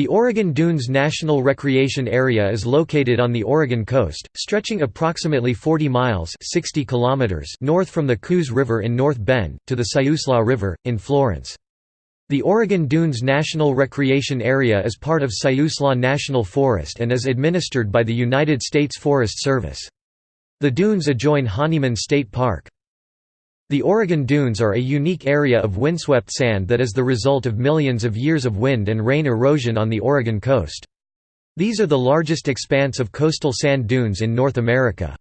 The Oregon Dunes National Recreation Area is located on the Oregon coast, stretching approximately 40 miles 60 kilometers north from the Coos River in North Bend, to the Siuslaw River, in Florence. The Oregon Dunes National Recreation Area is part of Siuslaw National Forest and is administered by the United States Forest Service. The dunes adjoin Honeyman State Park. The Oregon Dunes are a unique area of windswept sand that is the result of millions of years of wind and rain erosion on the Oregon coast. These are the largest expanse of coastal sand dunes in North America.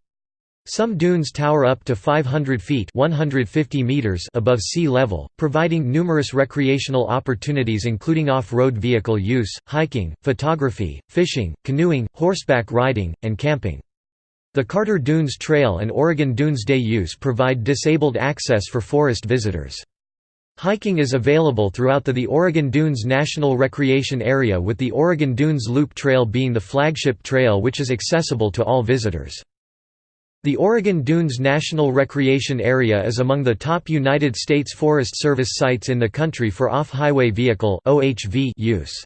Some dunes tower up to 500 feet 150 meters above sea level, providing numerous recreational opportunities including off-road vehicle use, hiking, photography, fishing, canoeing, horseback riding, and camping. The Carter Dunes Trail and Oregon Dunes Day use provide disabled access for forest visitors. Hiking is available throughout the, the Oregon Dunes National Recreation Area with the Oregon Dunes Loop Trail being the flagship trail which is accessible to all visitors. The Oregon Dunes National Recreation Area is among the top United States Forest Service sites in the country for off-highway vehicle use.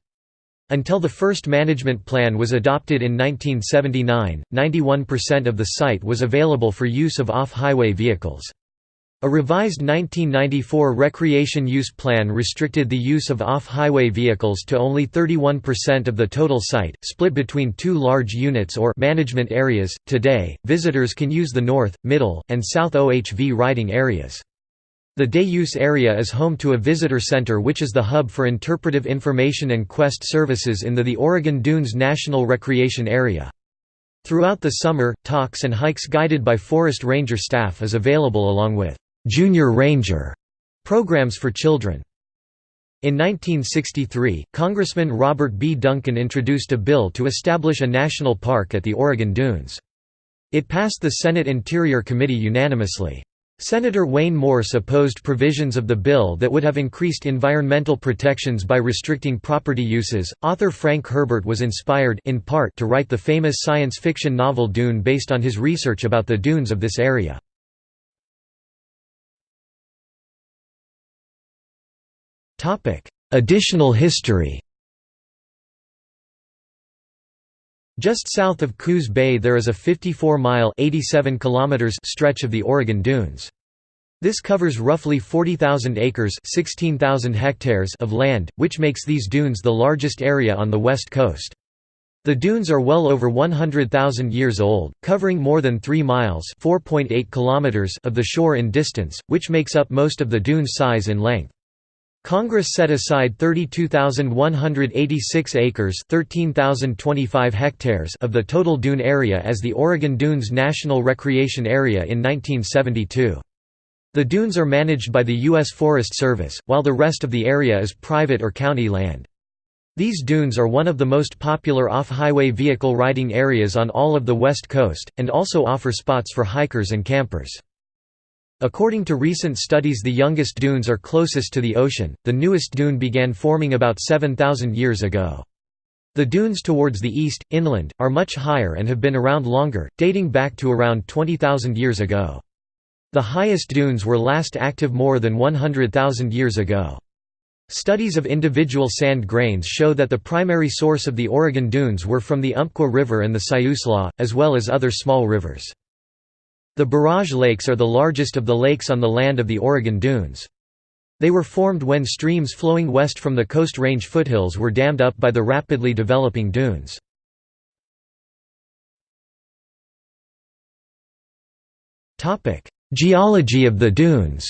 Until the first management plan was adopted in 1979, 91% of the site was available for use of off-highway vehicles. A revised 1994 recreation use plan restricted the use of off-highway vehicles to only 31% of the total site, split between two large units or management areas. Today, visitors can use the north, middle, and south OHV riding areas. The day-use area is home to a visitor center which is the hub for interpretive information and quest services in the, the Oregon Dunes National Recreation Area. Throughout the summer, talks and hikes guided by forest ranger staff is available along with «Junior Ranger» programs for children. In 1963, Congressman Robert B. Duncan introduced a bill to establish a national park at the Oregon Dunes. It passed the Senate Interior Committee unanimously. Senator Wayne Morse opposed provisions of the bill that would have increased environmental protections by restricting property uses. Author Frank Herbert was inspired in part to write the famous science fiction novel Dune based on his research about the dunes of this area. Topic: Additional history. Just south of Coos Bay there is a 54-mile stretch of the Oregon Dunes. This covers roughly 40,000 acres 16,000 hectares of land, which makes these dunes the largest area on the west coast. The dunes are well over 100,000 years old, covering more than 3 miles kilometers of the shore in distance, which makes up most of the dune's size in length. Congress set aside 32,186 acres 13,025 hectares of the total dune area as the Oregon Dunes National Recreation Area in 1972. The dunes are managed by the U.S. Forest Service, while the rest of the area is private or county land. These dunes are one of the most popular off-highway vehicle riding areas on all of the West Coast, and also offer spots for hikers and campers. According to recent studies the youngest dunes are closest to the ocean, the newest dune began forming about 7,000 years ago. The dunes towards the east, inland, are much higher and have been around longer, dating back to around 20,000 years ago. The highest dunes were last active more than 100,000 years ago. Studies of individual sand grains show that the primary source of the Oregon dunes were from the Umpqua River and the Siuslaw, as well as other small rivers. The barrage lakes are the largest of the lakes on the land of the Oregon Dunes. They were formed when streams flowing west from the Coast Range foothills were dammed up by the rapidly developing dunes. Geology of the dunes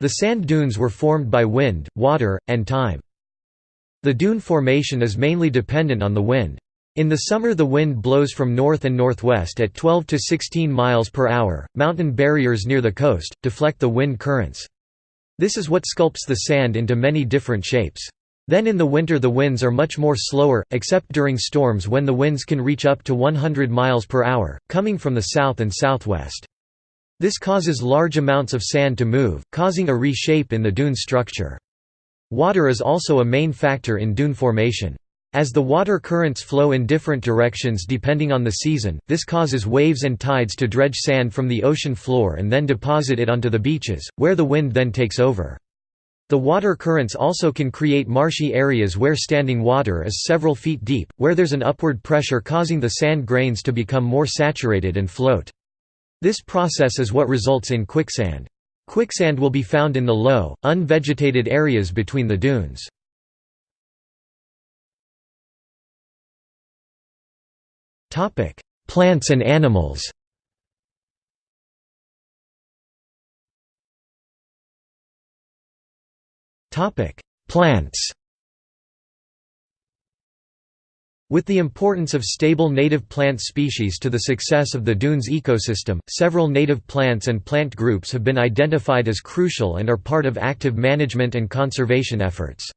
The sand dunes were formed by wind, water, and time. The dune formation is mainly dependent on the wind. In the summer the wind blows from north and northwest at 12 to 16 miles per hour. Mountain barriers near the coast deflect the wind currents. This is what sculpts the sand into many different shapes. Then in the winter the winds are much more slower, except during storms when the winds can reach up to 100 miles per hour, coming from the south and southwest. This causes large amounts of sand to move, causing a reshape in the dune structure. Water is also a main factor in dune formation. As the water currents flow in different directions depending on the season, this causes waves and tides to dredge sand from the ocean floor and then deposit it onto the beaches, where the wind then takes over. The water currents also can create marshy areas where standing water is several feet deep, where there's an upward pressure causing the sand grains to become more saturated and float. This process is what results in quicksand. Quicksand will be found in the low, unvegetated areas between the dunes. Plants and animals. Topic: Plants. With the importance of stable native plant species to the success of the dunes ecosystem, several native plants and plant groups have been identified as crucial and are part of active management and conservation efforts.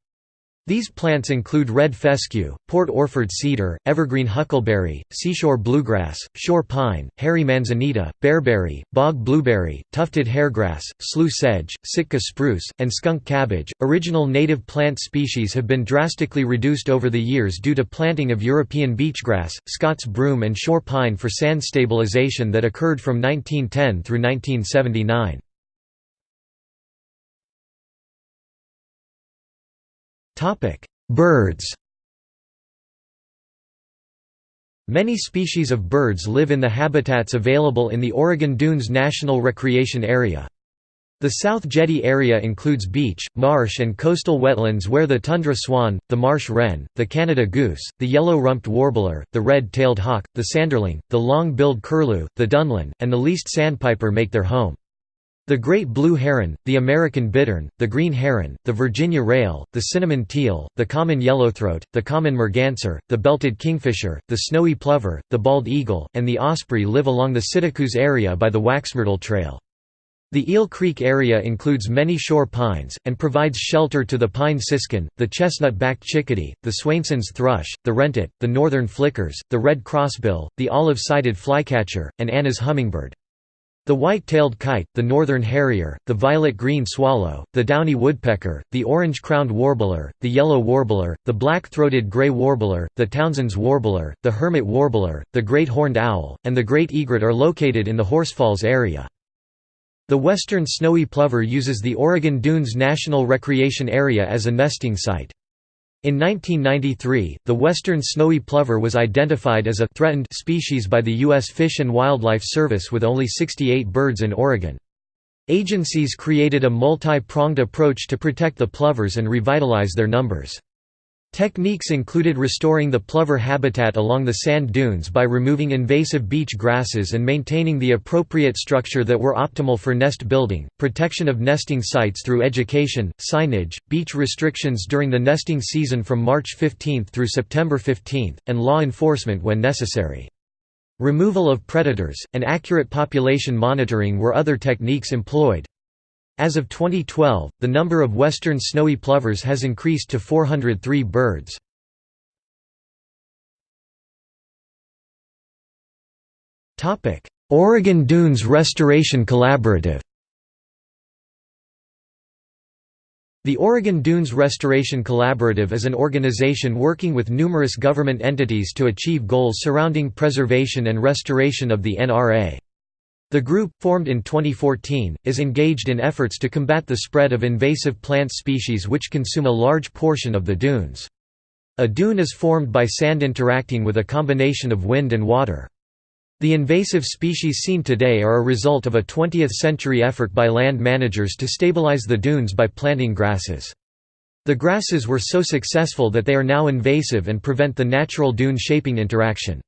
These plants include red fescue, Port Orford cedar, evergreen huckleberry, seashore bluegrass, shore pine, hairy manzanita, bearberry, bog blueberry, tufted hairgrass, slough sedge, Sitka spruce, and skunk cabbage. Original native plant species have been drastically reduced over the years due to planting of European beachgrass, Scots broom, and shore pine for sand stabilization that occurred from 1910 through 1979. Birds Many species of birds live in the habitats available in the Oregon Dunes National Recreation Area. The South Jetty area includes beach, marsh and coastal wetlands where the tundra swan, the marsh wren, the Canada goose, the yellow-rumped warbler, the red-tailed hawk, the sanderling, the long-billed curlew, the dunlin, and the least sandpiper make their home. The great blue heron, the American bittern, the green heron, the Virginia rail, the cinnamon teal, the common yellowthroat, the common merganser, the belted kingfisher, the snowy plover, the bald eagle, and the osprey live along the Siltcoos area by the Waxmyrtle Trail. The Eel Creek area includes many shore pines, and provides shelter to the pine siskin, the chestnut-backed chickadee, the Swainson's thrush, the wrentit, the northern flickers, the red crossbill, the olive-sided flycatcher, and Anna's hummingbird. The white-tailed kite, the northern harrier, the violet-green swallow, the downy woodpecker, the orange-crowned warbler, the yellow warbler, the black-throated gray warbler, the Townsend's warbler, the hermit warbler, the great horned owl, and the great egret are located in the Horsefalls area. The western snowy plover uses the Oregon Dunes National Recreation Area as a nesting site. In 1993, the western snowy plover was identified as a threatened species by the U.S. Fish and Wildlife Service with only 68 birds in Oregon. Agencies created a multi-pronged approach to protect the plovers and revitalize their numbers. Techniques included restoring the plover habitat along the sand dunes by removing invasive beach grasses and maintaining the appropriate structure that were optimal for nest building, protection of nesting sites through education, signage, beach restrictions during the nesting season from March 15 through September 15, and law enforcement when necessary. Removal of predators, and accurate population monitoring were other techniques employed. As of 2012, the number of western snowy plovers has increased to 403 birds. Oregon Dunes Restoration Collaborative The Oregon Dunes Restoration Collaborative is an organization working with numerous government entities to achieve goals surrounding preservation and restoration of the NRA. The group, formed in 2014, is engaged in efforts to combat the spread of invasive plant species which consume a large portion of the dunes. A dune is formed by sand interacting with a combination of wind and water. The invasive species seen today are a result of a 20th-century effort by land managers to stabilize the dunes by planting grasses. The grasses were so successful that they are now invasive and prevent the natural dune-shaping interaction.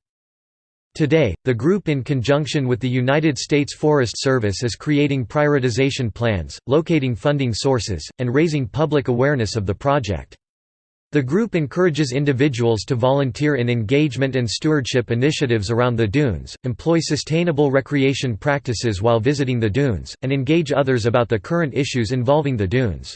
Today, the group in conjunction with the United States Forest Service is creating prioritization plans, locating funding sources, and raising public awareness of the project. The group encourages individuals to volunteer in engagement and stewardship initiatives around the dunes, employ sustainable recreation practices while visiting the dunes, and engage others about the current issues involving the dunes.